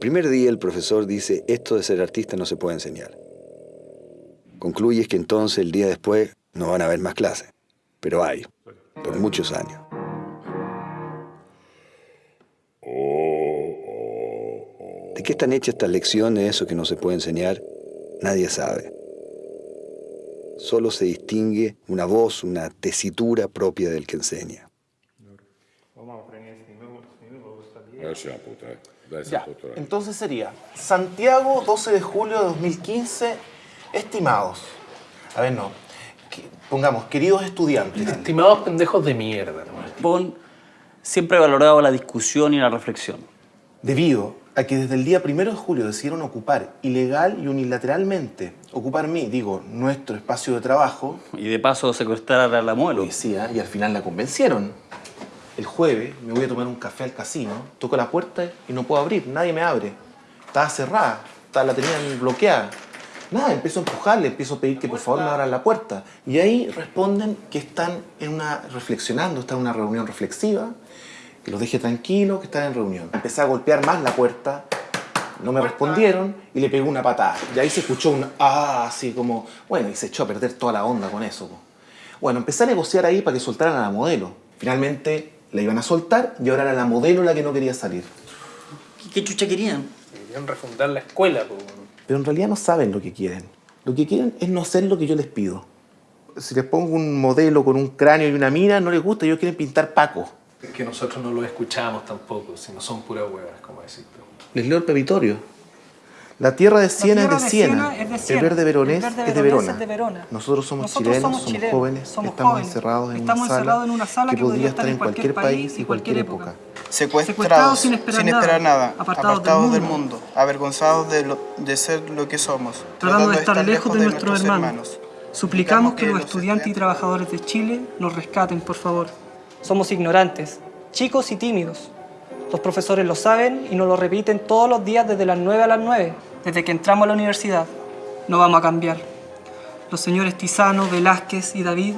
El primer día el profesor dice, esto de ser artista no se puede enseñar. Concluyes que entonces el día después no van a haber más clases, pero hay, por muchos años. ¿De qué están hechas estas lecciones, eso que no se puede enseñar? Nadie sabe. Solo se distingue una voz, una tesitura propia del que enseña. Ya, entonces sería Santiago, 12 de julio de 2015, estimados. A ver, no. Que- Pongamos, queridos estudiantes. Estimados pendejos de mierda, hermano. Pon siempre he valorado la discusión y la reflexión. Debido a que desde el día primero de julio decidieron ocupar ilegal y unilateralmente, ocupar mí, digo, nuestro espacio de trabajo, Y de paso secuestrar a la muelo. policía, y al final la convencieron. El jueves me voy a tomar un café al casino, toco la puerta y no puedo abrir, nadie me abre. Estaba cerrada, la tenían bloqueada. Nada, empiezo a empujarle, empiezo a pedir que por favor me abran la puerta. Y ahí responden que están en una, reflexionando, están en una reunión reflexiva, que los deje tranquilos, que están en reunión. Empecé a golpear más la puerta, no me respondieron y le pegué una patada. Y ahí se escuchó un ah, así como, bueno, y se echó a perder toda la onda con eso. po. Bueno, empecé a negociar ahí para que soltaran a la modelo. Finalmente la iban a soltar y ahora era la modelo la que no quería salir. ¿Qué, qué chucha querían? Querían refundar la escuela, po. Pero en realidad no saben lo que quieren. Lo que quieren es no hacer lo que yo les pido. Si les pongo un modelo con un cráneo y una mira, no les gusta, ellos quieren pintar Paco. Es que nosotros no lo escuchamos tampoco, si no son puras huevas, como decís tú. Les leo el pepitorio. La tierra de Siena es de Siena. Siena es de Siena. El verde veronés El verde es de Verona. es de Verona. Nosotros somos Nosotros chilenos, somos chilenos, jóvenes, somos estamos jóvenes. encerrados en Estamos una, encerrados en una sala que podría estar en cualquier país y cualquier época. Secuestrados, sin esperar nada, apartados, apartados del del, mundo. mundo. avergonzados de, lo- de ser lo que somos, Tratando de estar lejos de nuestros hermanos. Suplicamos que los los estudiantes y trabajadores de Chile nos rescaten, por favor. Somos ignorantes, chicos y tímidos. Los profesores lo saben y nos lo repiten todos los días desde las 9 a las 9, desde que entramos a la universidad. No vamos a cambiar. Los señores Tizano, Velázquez y David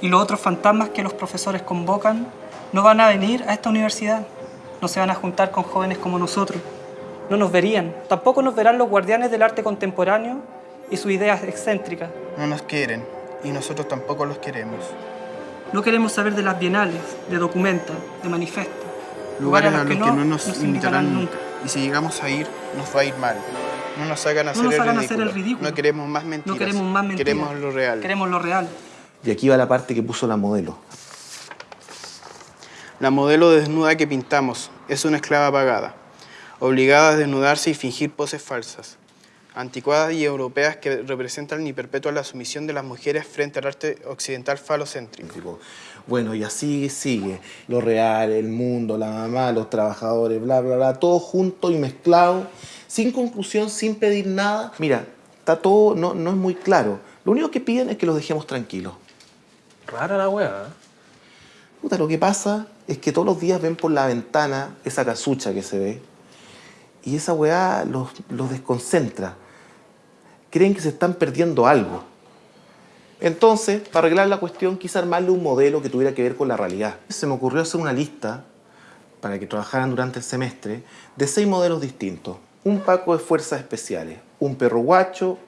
y los otros fantasmas que los profesores convocan no van a venir a esta universidad. No se van a juntar con jóvenes como nosotros. No nos verían. Tampoco nos verán los guardianes del arte contemporáneo y sus ideas excéntricas. No nos quieren y nosotros tampoco los queremos. No queremos saber de las bienales, de documenta, de manifesta. Lugares a los que no nos invitarán invitarán nunca. Y si llegamos a ir, nos va a ir mal. No nos hagan hacer, nos el, hagan ridículo. hacer el ridículo. No queremos más mentiras. No queremos más mentiras. Queremos lo real. Queremos lo real. Y aquí va la parte que puso la modelo. La modelo desnuda que pintamos es una esclava pagada, obligada a desnudarse y fingir poses falsas, anticuadas y europeas que representan y perpetúan la sumisión de las mujeres frente al arte occidental falocéntrico. Bueno, y así sigue. Lo real, el mundo, la mamá, los trabajadores, bla, bla, bla, todo junto y mezclado, sin conclusión, sin pedir nada. Mira, está todo, no, no es muy claro. Lo único que piden es que los dejemos tranquilos. Rara la hueá, ¿eh? Puta, lo que pasa es que todos los días ven por la ventana esa casucha que se ve y esa weá los, los desconcentra. Creen que se están perdiendo algo. Entonces, para arreglar la cuestión, quise armarle un modelo que tuviera que ver con la realidad. Se me ocurrió hacer una lista para que trabajaran durante el semestre de seis modelos distintos. Un Paco de Fuerzas Especiales, un perro guacho,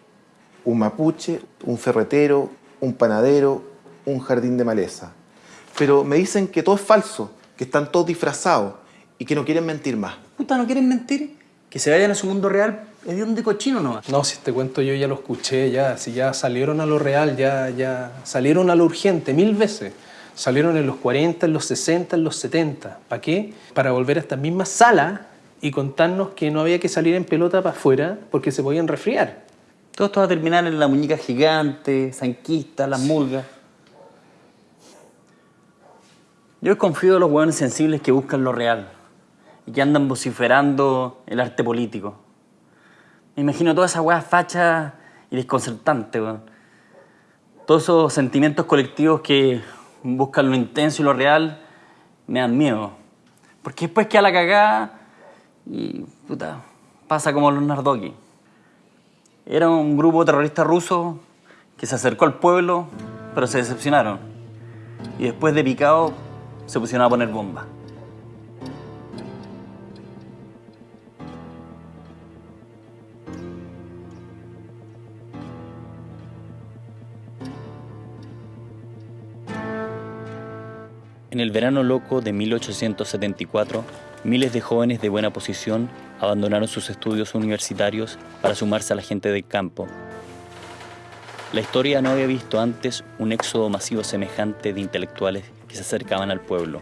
un mapuche, un ferretero, un panadero, un jardín de maleza. Pero me dicen que todo es falso, que están todos disfrazados y que no quieren mentir más. Puta, ¿no quieren mentir? Que se vayan a su mundo real, es de un de cochino nomás. No, si este cuento yo ya lo escuché, ya, si ya salieron a lo real, ya, ya salieron a lo urgente mil veces. Salieron en los 40, en los 60, en los 70. ¿Para qué? Para volver a esta misma sala y contarnos que no había que salir en pelota para afuera porque se podían resfriar. Todo esto va a terminar en la muñeca gigante, zanquista, las mulgas. Yo desconfío de los hueones sensibles que buscan lo real y que andan vociferando el arte político. Me imagino toda esa hueá facha y desconcertante, weón. Todos esos sentimientos colectivos que buscan lo intenso y lo real me dan miedo. Porque después queda la cagada y, puta, pasa como los Nardoki. Era un grupo terrorista ruso que se acercó al pueblo, pero se decepcionaron. Y después de picado, se pusieron a poner bombas. En el verano loco de 1874, miles de jóvenes de buena posición abandonaron sus estudios universitarios para sumarse a la gente del campo. La historia no había visto antes un éxodo masivo semejante de intelectuales que se acercaban al pueblo.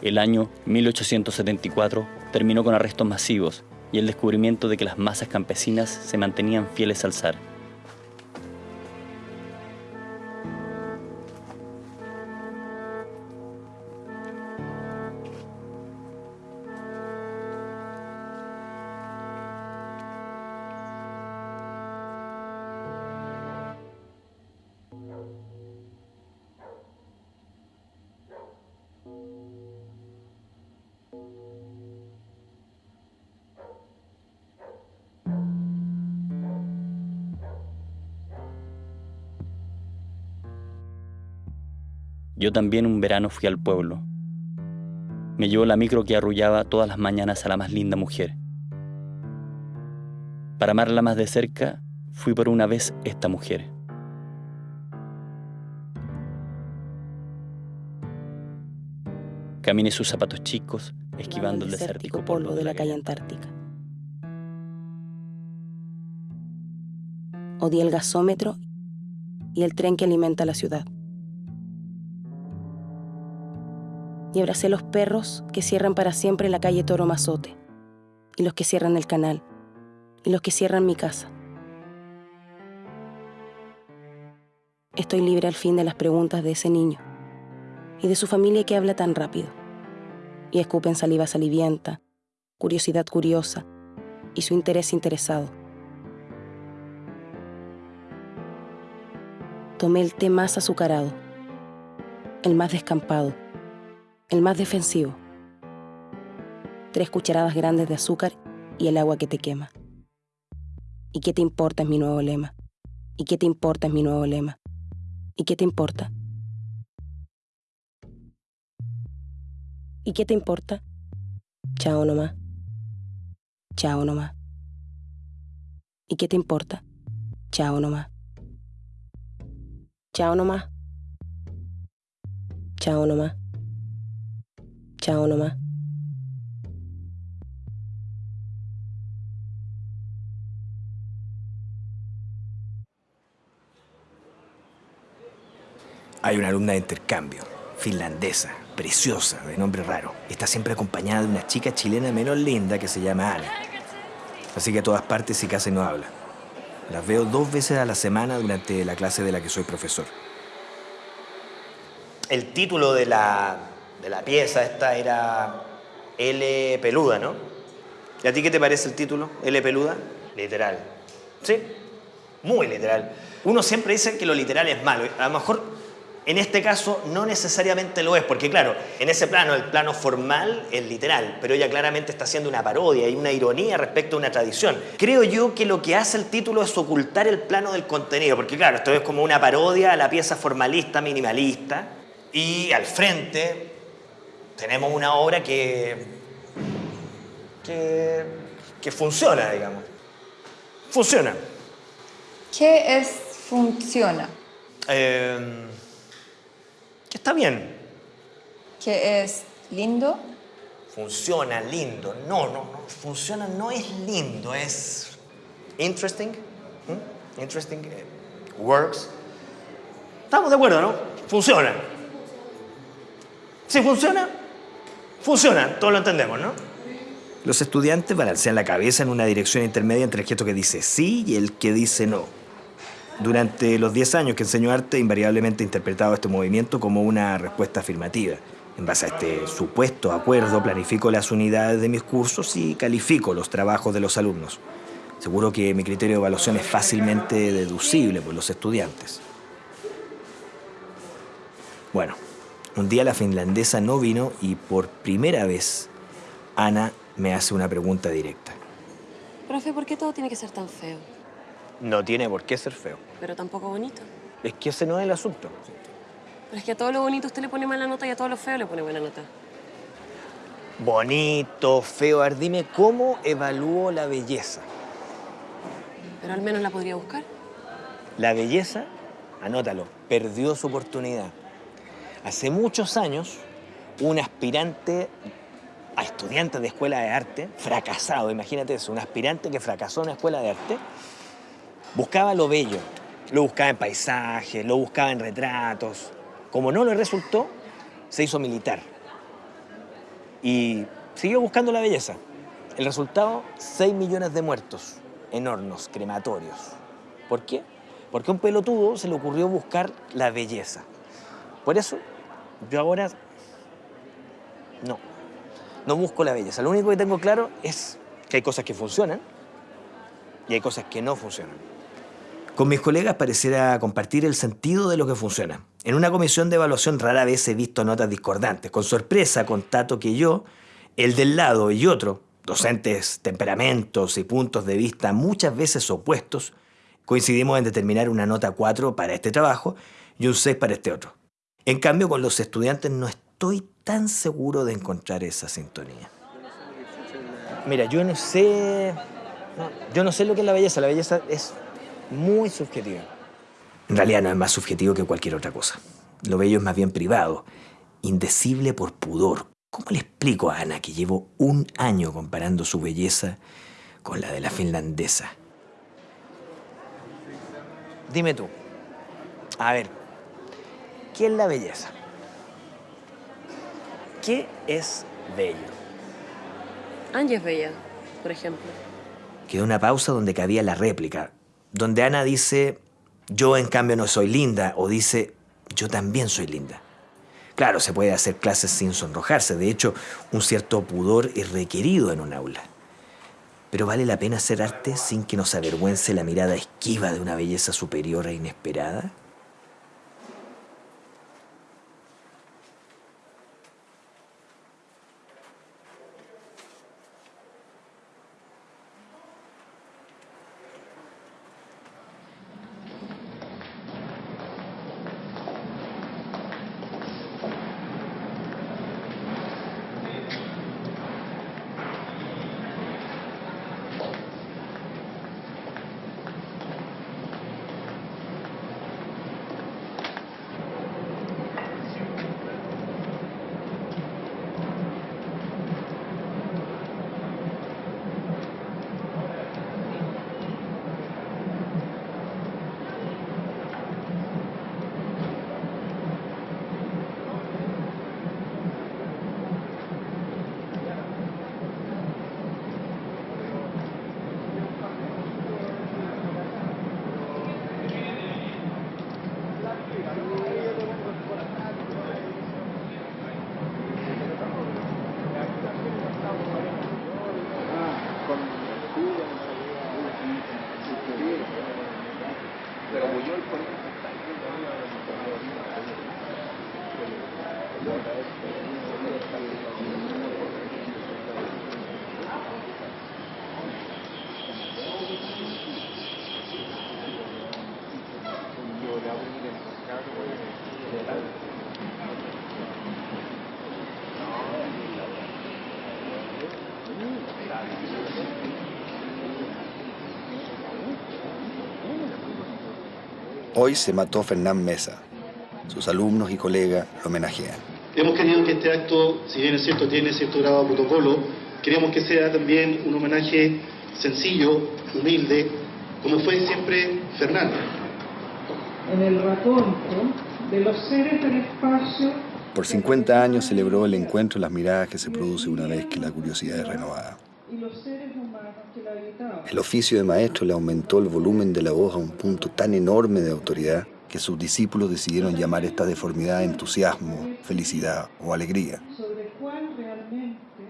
El año 1874 terminó con arrestos masivos y el descubrimiento de que las masas campesinas se mantenían fieles al zar. Yo también un verano fui al pueblo. Me llevó la micro que arrullaba todas las mañanas a la más linda mujer. Para amarla más de cerca, fui por una vez esta mujer. Caminé sus zapatos chicos, esquivando el desértico polvo de la calle Antártica. Odié el gasómetro y el tren que alimenta la ciudad. Y abracé los perros que cierran para siempre la calle Toro Mazote, y los que cierran el canal, y los que cierran mi casa. Estoy libre al fin de las preguntas de ese niño y de su familia que habla tan rápido, y escupen saliva salivienta, curiosidad curiosa y su interés interesado. Tomé el té más azucarado, el más descampado el más defensivo. Tres cucharadas grandes de azúcar y el agua que te quema. ¿Y qué te importa es mi nuevo lema? ¿Y qué te importa es mi nuevo lema? ¿Y qué te importa? ¿Y qué te importa? Chao nomás. Chao nomás. ¿Y qué te importa? Chao nomás. Chao nomás. Chao nomás. Chao nomás. Hay una alumna de intercambio, finlandesa, preciosa, de nombre raro. Está siempre acompañada de una chica chilena menos linda que se llama Ana. Así que a todas partes y casi no habla. Las veo dos veces a la semana durante la clase de la que soy profesor. El título de la de la pieza esta era L peluda, ¿no? ¿Y a ti qué te parece el título? L peluda. Literal. ¿Sí? Muy literal. Uno siempre dice que lo literal es malo. A lo mejor en este caso no necesariamente lo es, porque claro, en ese plano, el plano formal es literal, pero ella claramente está haciendo una parodia y una ironía respecto a una tradición. Creo yo que lo que hace el título es ocultar el plano del contenido, porque claro, esto es como una parodia a la pieza formalista, minimalista, y al frente tenemos una obra que, que, funciona, digamos. Funciona. ¿Qué es funciona? Em, que está bien. ¿Qué es lindo? Funciona, lindo. No, no, no. Funciona no es lindo, es interesting. Interesting. Eh, works. Estamos de acuerdo, ¿no? Funciona. Si funciona, Funciona, todos lo entendemos, ¿no? Los estudiantes balancean la cabeza en una dirección intermedia entre el gesto que dice sí y el que dice no. Durante los 10 años que enseño arte, invariablemente he interpretado este movimiento como una respuesta afirmativa. En base a este supuesto acuerdo, planifico las unidades de mis cursos y califico los trabajos de los alumnos. Seguro que mi criterio de evaluación es fácilmente deducible por los estudiantes. Bueno, un día la finlandesa no vino y por primera vez Ana me hace una pregunta directa. Profe, ¿por qué todo tiene que ser tan feo? No tiene por qué ser feo. Pero tampoco bonito. Es que ese no es el asunto. Pero es que a todo lo bonito usted le pone mala nota y a todo lo feo le pone buena nota. Bonito, feo. A ver, dime, ¿cómo evalúo la belleza? Pero al menos la podría buscar. La belleza, anótalo, perdió su oportunidad. Hace muchos años, un aspirante a estudiante de escuela de arte, fracasado, imagínate eso, un aspirante que fracasó en una escuela de arte, buscaba lo bello. Lo buscaba en paisajes, lo buscaba en retratos. Como no le resultó, se hizo militar. Y siguió buscando la belleza. El resultado, 6 millones de muertos en hornos crematorios. ¿Por qué? Porque a un pelotudo se le ocurrió buscar la belleza. Por eso, yo ahora no, no busco la belleza. Lo único que tengo claro es que hay cosas que funcionan y hay cosas que no funcionan. Con mis colegas pareciera compartir el sentido de lo que funciona. En una comisión de evaluación rara vez he visto notas discordantes. Con sorpresa constato que yo, el del lado y otro, docentes, temperamentos y puntos de vista muchas veces opuestos, coincidimos en determinar una nota 4 para este trabajo y un 6 para este otro. En cambio, con los estudiantes no estoy tan seguro de encontrar esa sintonía. Mira, yo no sé. yo no sé lo que es la belleza. La belleza es muy subjetiva. En realidad no es más subjetivo que cualquier otra cosa. Lo bello es más bien privado, indecible por pudor. ¿Cómo le explico a Ana que llevo un año comparando su belleza con la de la finlandesa? Dime tú. A ver, ¿qué es la belleza? ¿Qué es bello? Angie es bella, por ejemplo. Quedó una pausa donde cabía la réplica, donde Ana dice, yo en cambio no soy linda, o dice, yo también soy linda. Claro, se puede hacer clases sin sonrojarse, de hecho, un cierto pudor es requerido en un aula. Pero vale la pena hacer arte sin que nos avergüence la mirada esquiva de una belleza superior e inesperada. Hoy se mató Fernán Mesa. Sus alumnos y colegas lo homenajean. Hemos querido que este acto, si bien es cierto, tiene cierto grado de protocolo, queríamos que sea también un homenaje sencillo, humilde, como fue siempre Fernán. En el raconto de los seres del espacio Por 50 años celebró el encuentro en las miradas que se produce una vez que la curiosidad es renovada. y los seres humanos que la habitaban. El oficio de maestro le aumentó el volumen de la voz a un punto tan enorme de autoridad que sus discípulos decidieron llamar esta deformidad entusiasmo, felicidad o alegría.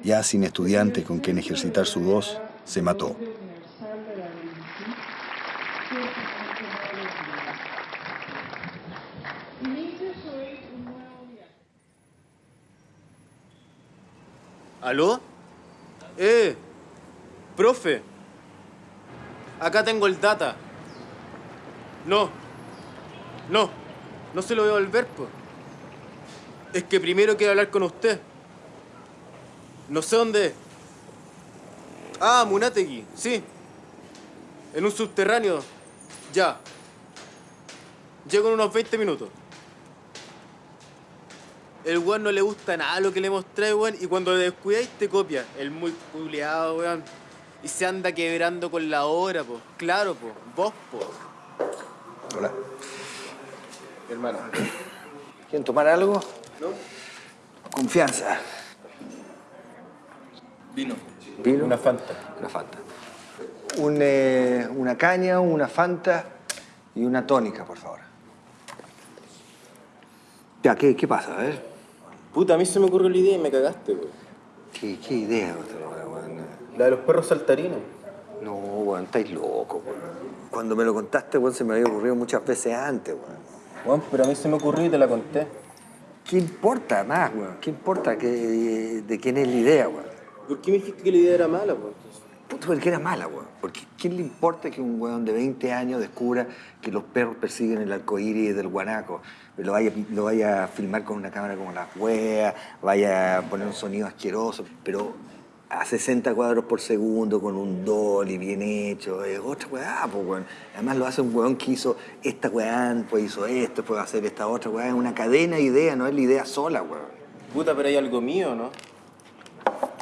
Ya sin estudiantes con quien ejercitar su voz, se mató. universal de la virtud, ciertamente no lo olvida. Inicia hoy un nuevo viaje. ¿Aló? Eh, profe. Acá tengo el data. No. No. No se lo voy a devolver, pues. Es que primero quiero hablar con usted. No sé dónde. Ah, Munategui, sí. En un subterráneo. Ya. Llego en unos 20 minutos. El weón no le gusta nada lo que le mostré, weón, y cuando le descuidáis te copia. El muy culiado, weón. Y se anda quebrando con la hora, po. Claro, po. Vos, po. Hola. Hermano. ¿Quieren tomar algo? ¿No? Confianza. Vino. ¿Vino? Una Fanta. Una Fanta. Un, eh, una caña, una Fanta y una tónica, por favor. Ya, ¿qué, qué pasa? A ver. Puta, a mí se me ocurrió la idea y me cagaste, weón. ¿Qué, qué idea, weón? La de los perros saltarines. No, weón, estáis locos, weón. Cuando me lo contaste, weón, se me había ocurrido muchas veces antes, weón. Weón, pero a mí se me ocurrió y te la conté. ¿Qué importa más, weón? ¿Qué importa que, de quién es la idea, weón? ¿Por qué me dijiste que la idea era mala, weón? Puta, porque era mala, weón. Porque ¿quién le importa que un weón de 20 años descubra que los perros persiguen el arcoíris del guanaco? Lo vaya, lo vaya a filmar con una cámara como la wea, vaya a poner un sonido asqueroso, pero a 60 cuadros por segundo, con un dolly bien hecho, es otra weá, pues weón. Además lo hace un weón que hizo esta weá, pues hizo esto, puede hacer esta otra weá. Es una cadena de ideas, no es la idea sola, weón. Puta, pero hay algo mío, ¿no?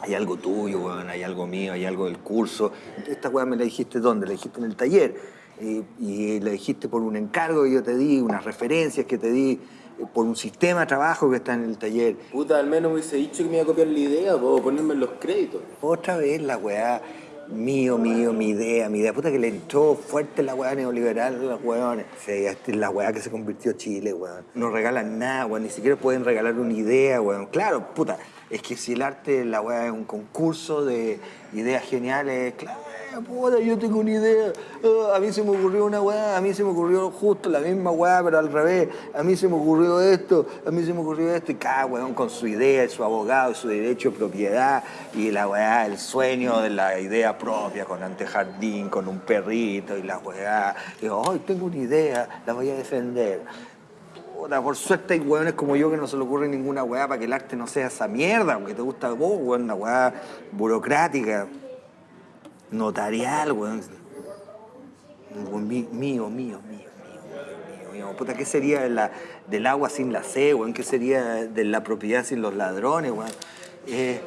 Hay algo tuyo, weón, hay algo mío, hay algo del curso. Esta weá me la dijiste dónde, la dijiste en el taller. Eh, y la dijiste por un encargo que yo te di, unas referencias que te di, eh, por un sistema de trabajo que está en el taller. Puta, al menos me hubiese dicho que me iba a copiar la idea, puedo ponerme en los créditos. Otra vez la weá, mío, mío, mi idea, mi idea. Puta que le entró fuerte la weá neoliberal a los weones. Sí, esta es la weá que se convirtió Chile, weón. No regalan nada, weón, ni siquiera pueden regalar una idea, weón. Claro, puta, es que si el arte, la weá es un concurso de ideas geniales, claro. Puta, yo tengo una idea. Ah, a mí se me ocurrió una weá, a mí se me ocurrió justo la misma weá, pero al revés. A mí se me ocurrió esto, a mí se me ocurrió esto. Y cada weón con su idea, su abogado, su derecho de propiedad. Y la weá, el sueño de la idea propia, con antejardín, con un perrito y la weá. Digo, ay, tengo una idea, la voy a defender. Por suerte hay weones como yo que no se le ocurre ninguna weá para que el arte no sea esa mierda, aunque te gusta vos, weón, una weá burocrática notarial, weón. Mío, mío, mío, mío, mío, mío. Puta, ¿qué sería de la- del agua sin la sed, weón? ¿Qué sería de la propiedad sin los ladrones, weón? Eh,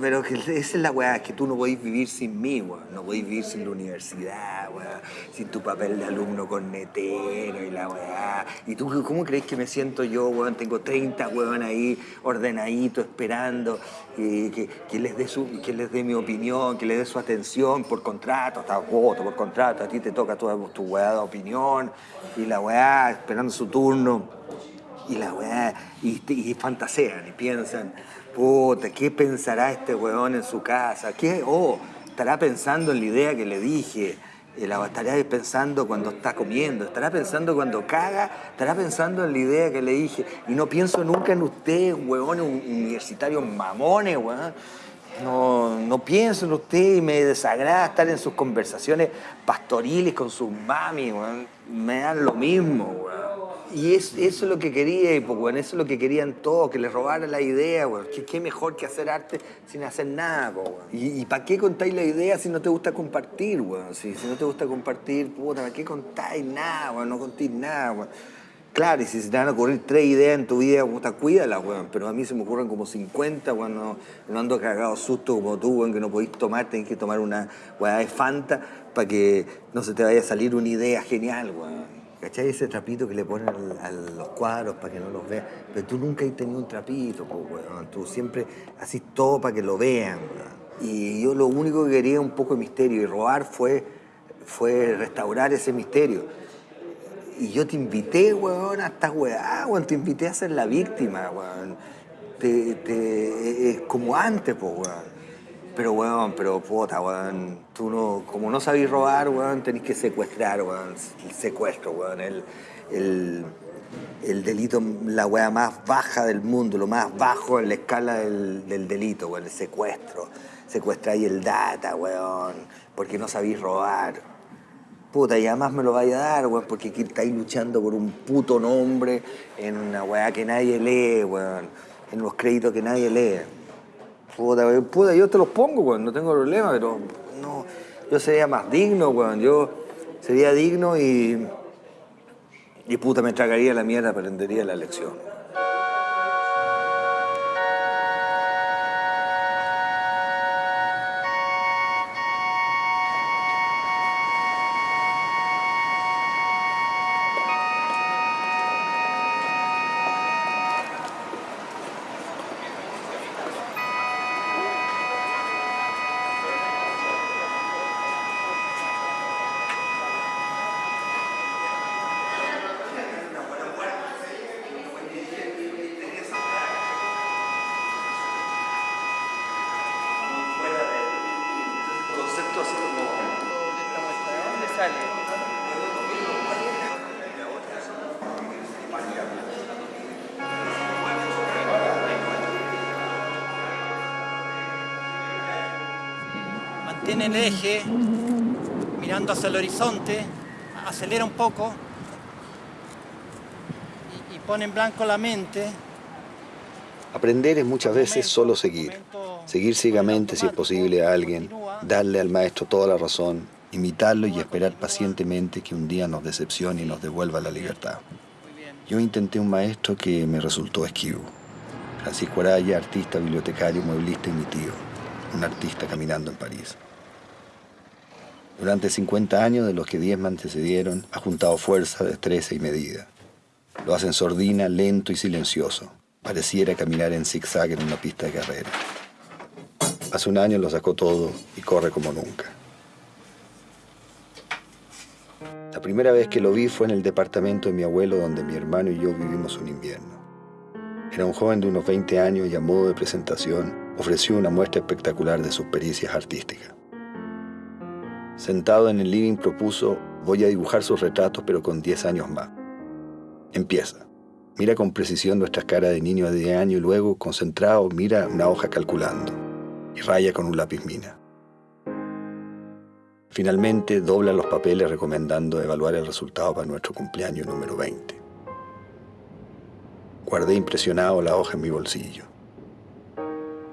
Pero que esa es la weá, que tú no podés vivir sin mí, weón. No podés vivir sin la universidad, weón. Sin tu papel de alumno cornetero y la weá. ¿Y tú cómo crees que me siento yo, weón? Tengo 30 weón ahí ordenadito, esperando que, que- les dé su, que les dé mi opinión, que les dé su atención por contrato, hasta voto por contrato. A ti te toca toda tu weá de opinión y la weá esperando su turno. Y la weá, y, y fantasean y piensan, ¿qué pensará este weón en su casa? ¿Qué? Oh, estará pensando en la idea que le dije. Eh, La estará pensando cuando está comiendo, estará pensando cuando caga, estará pensando en la idea que le dije. Y no pienso nunca en ustedes, un- universitarios mamones, weón. No, no pienso en usted y me desagrada estar en sus conversaciones pastoriles con sus mami, weón. Me dan lo mismo, weón. Y es- eso es lo que quería, y pues, eso es lo que querían todos, que les robaran la idea, weón. ¿Qué, mejor que hacer arte sin hacer nada, weón. ¿Y, para qué contáis la idea si no te gusta compartir, weón? Si, si no te gusta compartir, puta, ¿para qué contáis nada, weón? No contéis nada, weón. Claro, y si se te van a ocurrir tres ideas en tu vida, puta, cuídalas, weón. Pero a mí se me ocurren como 50, weón. No ando cagado susto como tú, weón, que no podéis tomar, tenés que tomar una weá de Fanta para que no se te vaya a salir una idea genial, weón. ¿Cachai? Ese trapito que le ponen a los cuadros para que no los vean. Pero tú nunca has tenido un trapito, po, weón. Tú siempre haces todo para que lo vean. Y yo lo único que quería un poco de misterio y robar fue, fue restaurar ese misterio. Y yo te invité, weón, a esta weá, weón. Te invité a ser la víctima, weón. Te, es como antes, pues, weón. Pero, weón, pero puta, weón. Tú no, como no sabís robar, weón, tenés que secuestrar, weón. El secuestro, weón. El, el, el delito, la weá más baja del mundo, lo más bajo en la escala del, del delito, weón. El secuestro. Secuestráis el data, weón. Porque no sabís robar. Puta, y además me lo vaya a dar, weón, porque aquí estáis luchando por un puto nombre en una weá que nadie lee, weón. En los créditos que nadie lee. Puta, puta, yo te los pongo, weón, no tengo problema, pero no. Yo sería más digno, weón. Yo sería digno y. Y puta, me tragaría la mierda, aprendería la lección. Mantén el eje, mirando hacia el horizonte, acelera un poco y, y pone en blanco la mente. Aprender es muchas veces solo seguir. Seguir ciegamente, si es posible, a alguien, darle al maestro toda la razón, imitarlo y esperar pacientemente que un día nos decepcione y nos devuelva la libertad. Yo intenté un maestro que me resultó esquivo. Francisco Araya, artista, bibliotecario, mueblista y mi tío, un artista caminando en París. Durante 50 años, de los que 10 me antecedieron, ha juntado fuerza, destreza y medida. Lo hace en sordina, lento y silencioso. Pareciera caminar en zigzag en una pista de carrera. Hace un año lo sacó todo y corre como nunca. La primera vez que lo vi fue en el departamento de mi abuelo donde mi hermano y yo vivimos un invierno. Era un joven de unos 20 años y a modo de presentación ofreció una muestra espectacular de sus pericias artísticas. Sentado en el living propuso, voy a dibujar sus retratos pero con 10 años más. Empieza. Mira con precisión nuestras caras de niño de 10 años y luego, concentrado, mira una hoja calculando y raya con un lápiz mina. Finalmente dobla los papeles recomendando evaluar el resultado para nuestro cumpleaños número 20. Guardé impresionado la hoja en mi bolsillo.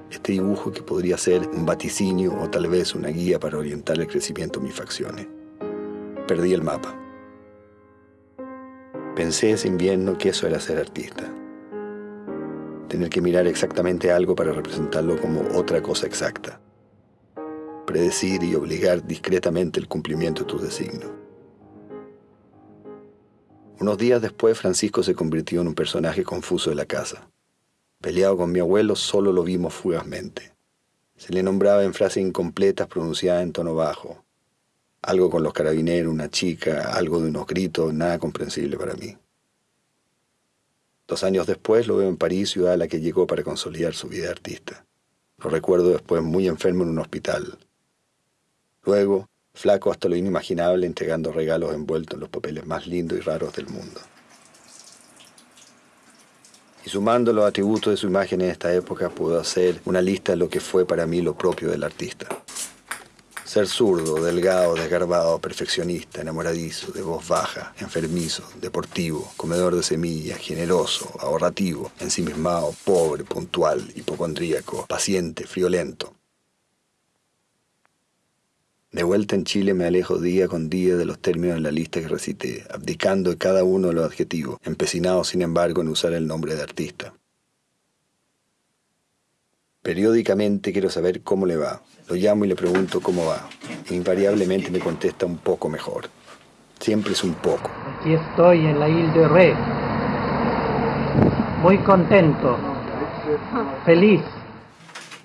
Este dibujo que podría ser un vaticinio o tal vez una guía para orientar el crecimiento de mis facciones. Perdí el mapa. Pensé ese invierno que eso era ser artista. Tener que mirar exactamente algo para representarlo como otra cosa exacta. Predecir y obligar discretamente el cumplimiento de tus designios. Unos días después, Francisco se convirtió en un personaje confuso de la casa. Peleado con mi abuelo, solo lo vimos fugazmente. Se le nombraba en frases incompletas pronunciadas en tono bajo. Algo con los carabineros, una chica, algo de unos gritos, nada comprensible para mí. Dos años después lo veo en París, ciudad a la que llegó para consolidar su vida artista. Lo recuerdo después muy enfermo en un hospital. Luego, flaco hasta lo inimaginable, entregando regalos envueltos en los papeles más lindos y raros del mundo. Y sumando los atributos de su imagen en esta época, puedo hacer una lista de lo que fue para mí lo propio del artista. Ser zurdo, delgado, desgarbado, perfeccionista, enamoradizo, de voz baja, enfermizo, deportivo, comedor de semillas, generoso, ahorrativo, ensimismado, pobre, puntual, hipocondríaco, paciente, friolento. De vuelta en Chile me alejo día con día de los términos de la lista que recité, abdicando de cada uno de los adjetivos, empecinado sin embargo en usar el nombre de artista. Periódicamente quiero saber cómo le va. Lo llamo y le pregunto cómo va. Invariablemente me contesta un poco mejor. Siempre es un poco. Aquí estoy en la Ile de Ré. Muy contento. Feliz.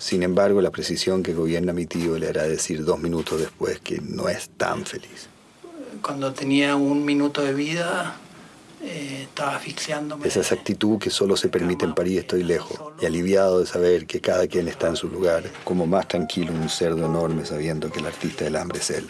Sin embargo, la precisión que gobierna mi tío le hará decir dos minutos después que no es tan feliz. Cuando tenía un minuto de vida, eh, estaba asfixiándome. Esa exactitud que solo se permite en París estoy lejos y aliviado de saber que cada quien está en su lugar, como más tranquilo un cerdo enorme sabiendo que el artista del hambre es él.